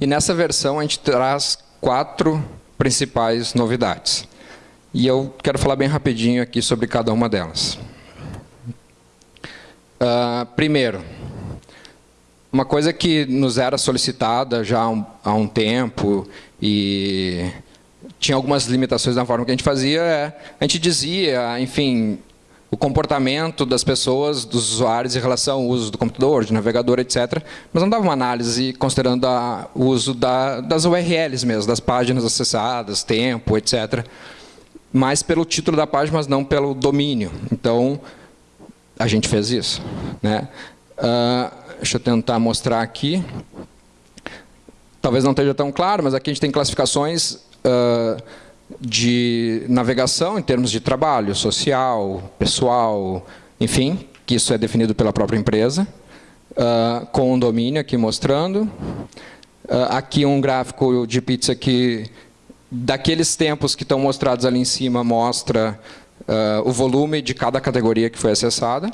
E nessa versão a gente traz quatro principais novidades. E eu quero falar bem rapidinho aqui sobre cada uma delas. Uh, primeiro, uma coisa que nos era solicitada já há um, há um tempo e tinha algumas limitações na forma que a gente fazia, é, a gente dizia, enfim, o comportamento das pessoas, dos usuários em relação ao uso do computador, de navegador, etc. Mas não dava uma análise considerando a, o uso da, das URLs mesmo, das páginas acessadas, tempo, etc. Mais pelo título da página, mas não pelo domínio. Então, a gente fez isso. Né? Uh, deixa eu tentar mostrar aqui. Talvez não esteja tão claro, mas aqui a gente tem classificações uh, de navegação em termos de trabalho, social, pessoal, enfim, que isso é definido pela própria empresa, uh, com um domínio aqui mostrando. Uh, aqui um gráfico de pizza que, daqueles tempos que estão mostrados ali em cima, mostra uh, o volume de cada categoria que foi acessada.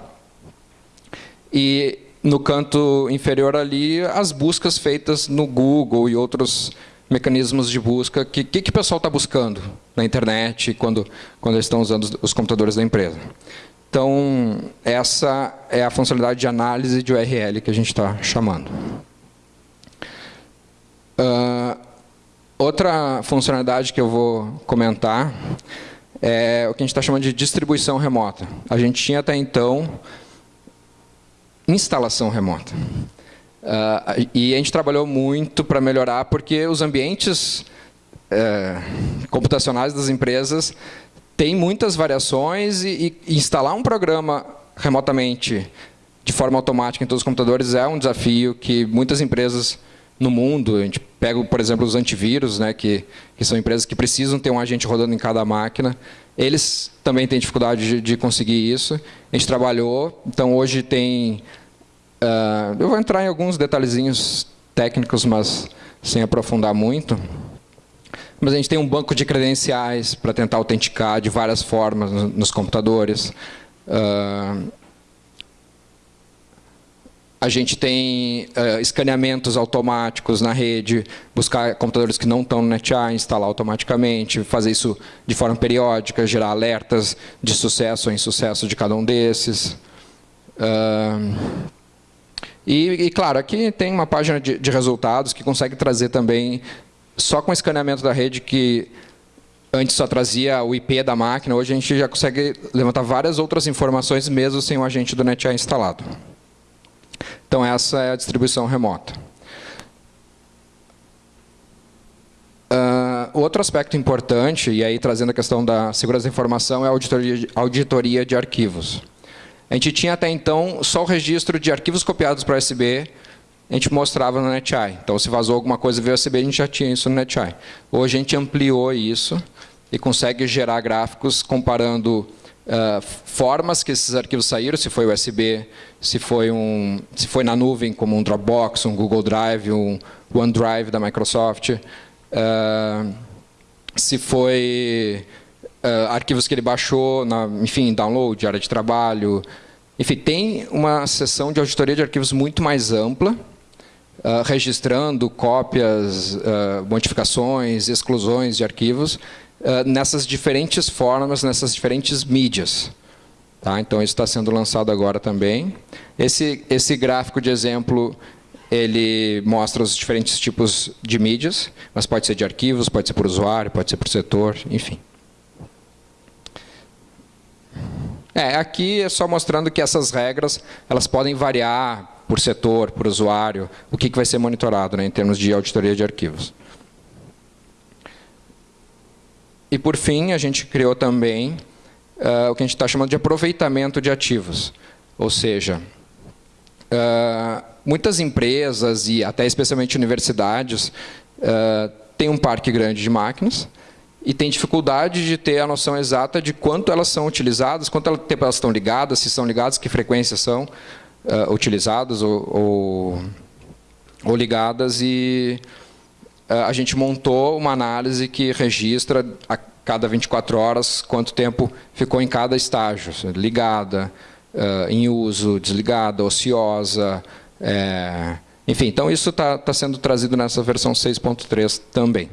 E no canto inferior ali, as buscas feitas no Google e outros mecanismos de busca. O que, que, que, o pessoal está buscando na internet quando, quando eles estão usando os, computadores da empresa? Então, essa é a funcionalidade de análise de URL que a gente está chamando. Uh, outra funcionalidade que eu vou comentar é o que a gente está chamando de distribuição remota. A gente tinha até então instalação remota. Uh, e a gente trabalhou muito para melhorar, porque os ambientes uh, computacionais das empresas têm muitas variações e, e, instalar um programa remotamente, de forma automática em todos os computadores, é um desafio que muitas empresas no mundo, a gente pega, por exemplo, os antivírus, né, que, que são empresas que precisam ter um agente rodando em cada máquina, eles também têm dificuldade de, de conseguir isso. A gente trabalhou, então hoje tem... Uh, eu vou entrar em alguns detalhezinhos técnicos, mas sem aprofundar muito. Mas a gente tem um banco de credenciais para tentar autenticar de várias formas nos, computadores. Uh, a gente tem uh, escaneamentos automáticos na rede, buscar computadores que não estão no NetEye, instalar automaticamente, fazer isso de forma periódica, gerar alertas de sucesso ou insucesso de cada um desses. Uh, e, e, claro, aqui tem uma página de, de, resultados que consegue trazer também, só com escaneamento da rede, que antes só trazia o IP da máquina, hoje a gente já consegue levantar várias outras informações, mesmo sem o agente do NetEye instalado. Então, essa é a distribuição remota. Uh, outro aspecto importante, e aí trazendo a questão da segurança da informação, é a auditoria de, auditoria de arquivos. A gente tinha até então só o registro de arquivos copiados para USB, a gente mostrava no NetEye. Então, se vazou alguma coisa via USB, a gente já tinha isso no NetEye. Hoje a gente ampliou isso e consegue gerar gráficos comparando uh, formas que esses arquivos saíram, se foi USB, se foi, um, se foi na nuvem, como um Dropbox, um Google Drive, um OneDrive da Microsoft, uh, se foi uh, arquivos que ele baixou, na, enfim, download, área de trabalho. Enfim, tem uma seção de auditoria de arquivos muito mais ampla, uh, registrando cópias, uh, modificações, exclusões de arquivos, nessas diferentes formas, nessas diferentes mídias. Tá? Então, isso está sendo lançado agora também. Esse, esse gráfico de exemplo, ele mostra os diferentes tipos de mídias, mas pode ser de arquivos, pode ser por usuário, pode ser por setor, enfim. É, aqui é só mostrando que essas regras elas podem variar por setor, por usuário, o que, que vai ser monitorado né, em termos de auditoria de arquivos. E, por fim, a gente criou também uh, o que a gente está chamando de aproveitamento de ativos. Ou seja, uh, muitas empresas e até especialmente universidades uh, têm um parque grande de máquinas e têm dificuldade de ter a noção exata de quanto elas são utilizadas, quanto tempo elas estão ligadas, se são ligadas, que frequência são uh, utilizadas ou, ou, ou ligadas. E a gente montou uma análise que registra a cada 24 horas quanto tempo ficou em cada estágio, ligada, uh, em uso, desligada, ociosa, é, Enfim, então isso está tá sendo trazido nessa versão 6.3 também.